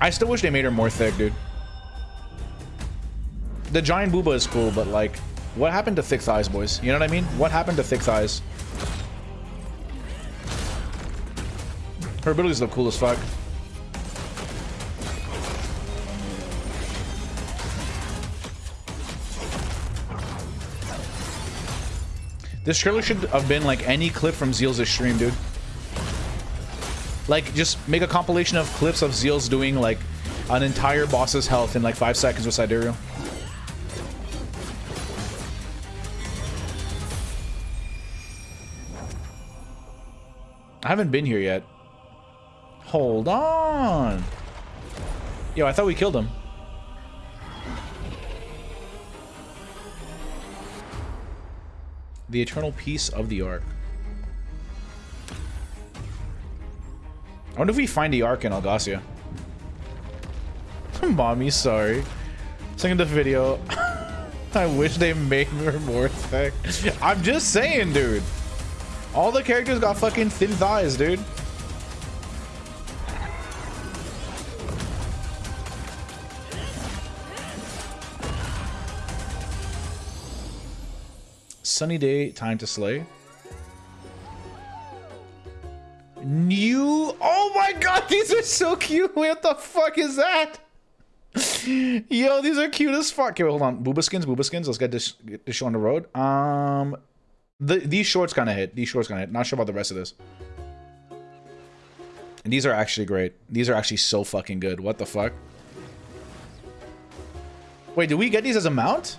I still wish they made her more thick, dude. The giant booba is cool, but like, what happened to thick thighs, boys? You know what I mean? What happened to thick thighs? Her abilities look cool as fuck. This trailer should have been like any clip from Zeal's stream, dude. Like, just make a compilation of clips of Zeal's doing like an entire boss's health in like five seconds with Sidereal. I haven't been here yet. Hold on. Yo, I thought we killed him. The eternal peace of the Ark. I wonder if we find the Ark in Elgacia. Mommy, sorry. Second the video. I wish they made her more thick. I'm just saying, dude. All the characters got fucking thin thighs, dude. Sunny day, time to slay. New. Oh my god, these are so cute. What the fuck is that? Yo, these are cute as fuck. Okay, wait, hold on. Booba skins, booba skins. Let's get this get this show on the road. Um, the these shorts kind of hit. These shorts kind of hit. Not sure about the rest of this. And these are actually great. These are actually so fucking good. What the fuck? Wait, do we get these as a mount?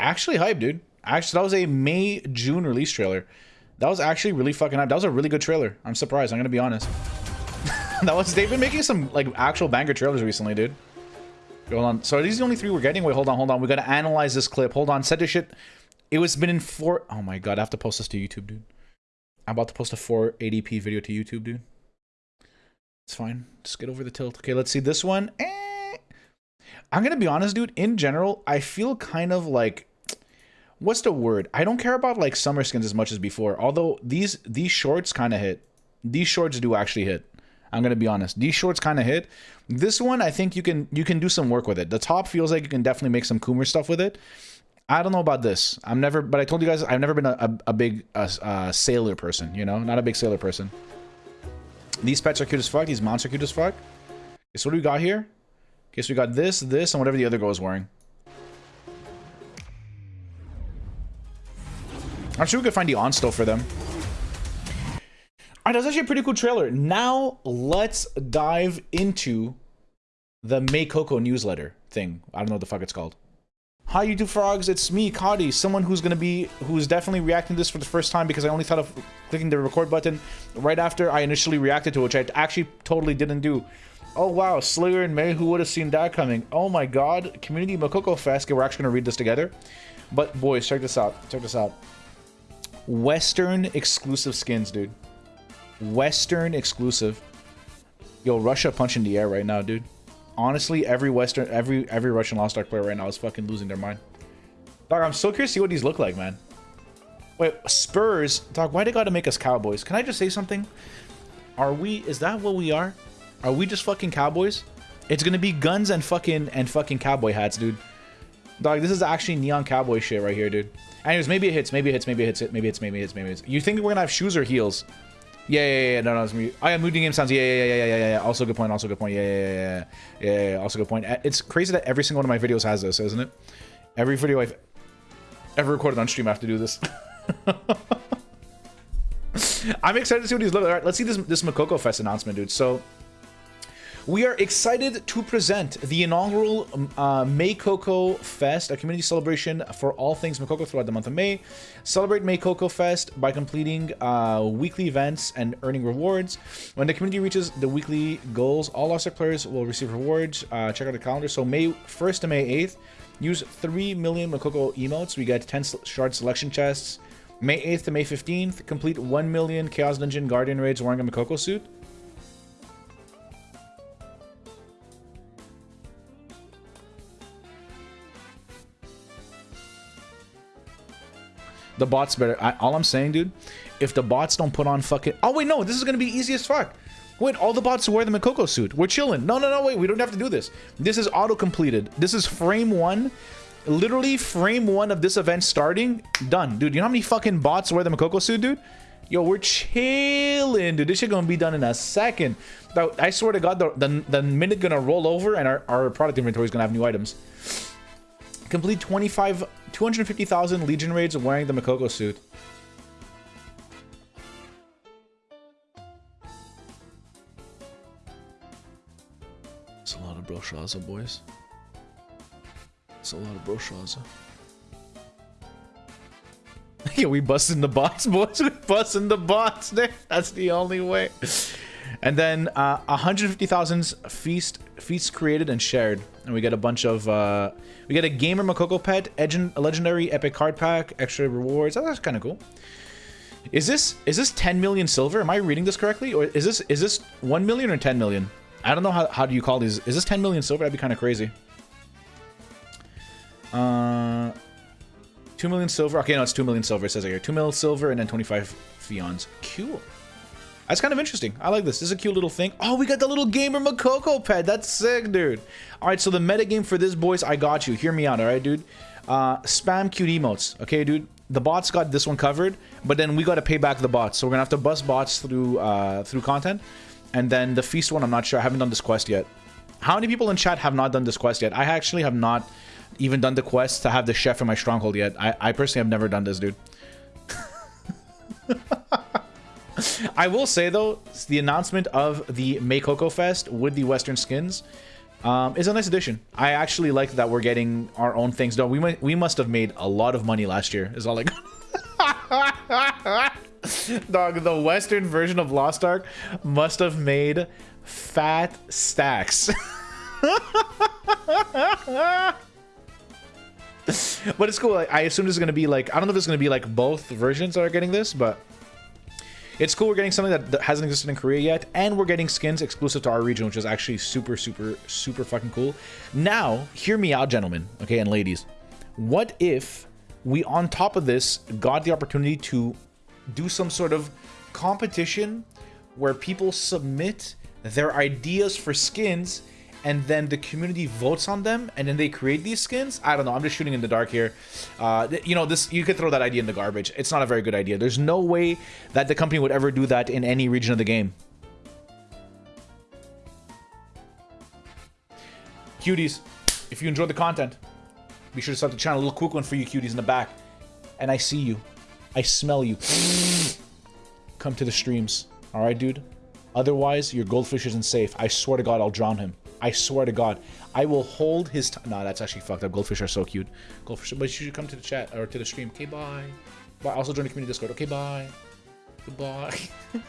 Actually hype, dude. Actually, that was a May June release trailer. That was actually really fucking hype. That was a really good trailer. I'm surprised. I'm gonna be honest. that was. They've been making some like actual banger trailers recently, dude. Hold on. So are these the only three we're getting? Wait, hold on, hold on. We gotta analyze this clip. Hold on. Set this shit. It was been in four. Oh my god, I have to post this to YouTube, dude. I'm about to post a 480p video to YouTube, dude. It's fine. Just get over the tilt. Okay, let's see this one. Eh. I'm gonna be honest, dude. In general, I feel kind of like what's the word? I don't care about like summer skins as much as before. Although these these shorts kind of hit. These shorts do actually hit. I'm gonna be honest. These shorts kind of hit. This one, I think you can you can do some work with it. The top feels like you can definitely make some Coomer stuff with it. I don't know about this. I'm never, but I told you guys I've never been a, a, a big sailor person. You know, not a big sailor person. These pets are cute as fuck. These mounts are cute as fuck. Okay, so what do we got here? Okay, so we got this, this, and whatever the other girl is wearing. I'm sure we could find the on still for them. Alright, that's actually a pretty cool trailer. Now, let's dive into the May Coco newsletter thing. I don't know what the fuck it's called. Hi, YouTube frogs. It's me, Cody, someone who's to be, who's definitely reacting to this for the first time because I only thought of clicking the record button right after I initially reacted to it, which I actually totally didn't do. Oh, wow. Slayer and May, who would have seen that coming? Oh, my God. Community Mokoko Fest. Okay, we're actually to read this together. But, boys, check this out. Check this out. Western exclusive skins, dude. Western exclusive. Yo, Russia punching the air right now, dude. Honestly, every Western, every every Russian Lost Ark player right now is fucking losing their mind. Dog, I'm so curious to see what these look like, man. Wait, Spurs? Dog, why they gotta make us cowboys? Can I just say something? Are we, is that what we are? Are we just fucking cowboys? It's gonna be guns and fucking, and fucking cowboy hats, dude. Dog, this is actually neon cowboy shit right here, dude. Anyways, maybe it hits, maybe it hits, maybe it hits, maybe it hits, maybe it hits, maybe it hits. You think we're gonna have shoes or heels? Yeah, yeah, yeah, no, no, it's me. I am moving game sounds. Yeah, yeah, yeah, yeah, yeah, yeah. Also good point. Also good point. Yeah, yeah, yeah, yeah, yeah, yeah. Also good point. It's crazy that every single one of my videos has this, isn't it? Every video I've ever recorded on stream, I have to do this. I'm excited to see what these look. All right, let's see this this Mokoko Fest announcement, dude. So we are excited to present the inaugural um, uh, May Coco Fest, a community celebration for all things Mokoko throughout the month of May. Celebrate May Coco Fest by completing uh, weekly events and earning rewards. When the community reaches the weekly goals, all Lost players will receive rewards. Uh, check out the calendar. So May 1st to May 8th, use 3 million Mokoko emotes. We get 10 shard selection chests, May 8th to May 15th, complete 1 million Chaos Dungeon Guardian raids wearing a Mokoko suit. The bots better. I, all I'm saying, dude, if the bots don't put on fucking... Oh, wait, no. This is to be easy as fuck. Wait, all the bots wear the Mokoko suit. We're chilling. No, no, no, wait. We don't have to do this. This is auto-completed. This is frame one. Literally frame one of this event starting. Done. Dude, you know how many fucking bots wear the Mokoko suit, dude? Yo, we're chilling, dude. This shit gonna be done in a second. I swear to God, the, the, the minute gonna roll over and our, our product inventory is gonna have new items. Complete 25, 250,000 Legion raids wearing the Mokoko suit. It's a lot of Brelshaza, boys. It's a lot of Brelshaza. yeah, we busting the bots, boys. We busting the bots. That's the only way. And then uh, 150,000 feast feasts created and shared, and we get a bunch of uh, we get a gamer Mokoko pet, a legendary epic card pack, extra rewards. Oh, that's kind of cool. Is this is this 10 million silver? Am I reading this correctly, or is this is this 1 million or 10 million? I don't know how how do you call these. Is this 10 million silver? That'd be kind of crazy. Uh, 2 million silver. Okay, no, it's 2 million silver. It says it here. 2 million silver and then 25 pheons. Cool. That's kind of interesting. I like this. This is a cute little thing. Oh, we got the little gamer Mokoko pet. That's sick, dude. All right, so the metagame for this, boys, I got you. Hear me out, all right, dude? Uh, spam cute emotes. Okay, dude? The bots got this one covered, but then we got to pay back the bots. So we're going to have to bust bots through uh, through content. And then the feast one, I'm not sure. I haven't done this quest yet. How many people in chat have not done this quest yet? I actually have not even done the quest to have the chef in my stronghold yet. I, I personally have never done this, dude. I will say though, the announcement of the Mokoko Fest with the Western skins um, is a nice addition. I actually like that we're getting our own things done. We might, we must have made a lot of money last year. Is all like. Dog, the Western version of Lost Ark must have made fat stacks. but it's cool. I assume going to be like, I don't know if it's going to be like both versions that are getting this, but it's cool we're getting something that hasn't existed in Korea yet, and we're getting skins exclusive to our region, which is actually super, super, super fucking cool. Now, hear me out, gentlemen, okay, and ladies. What if we, on top of this, got the opportunity to do some sort of competition where people submit their ideas for skins and then the community votes on them and then they create these skins. I don't know. I'm just shooting in the dark here. Uh, you know this you could throw that idea in the garbage. It's not a very good idea. There's no way that the company would ever do that in any region of the game. Cuties if you enjoyed the content be sure to sub the channel. A little quick one for you cuties in the back. And i see you. I smell you. Come to the streams. All right dude? Otherwise your goldfish isn't safe. I swear to god i'll drown him I swear to God, I will hold his. No, that's actually fucked up. Goldfish are so cute. Goldfish, but you should come to the chat or to the stream. Okay, bye. Bye. Also join the community Discord. Okay, bye. Goodbye.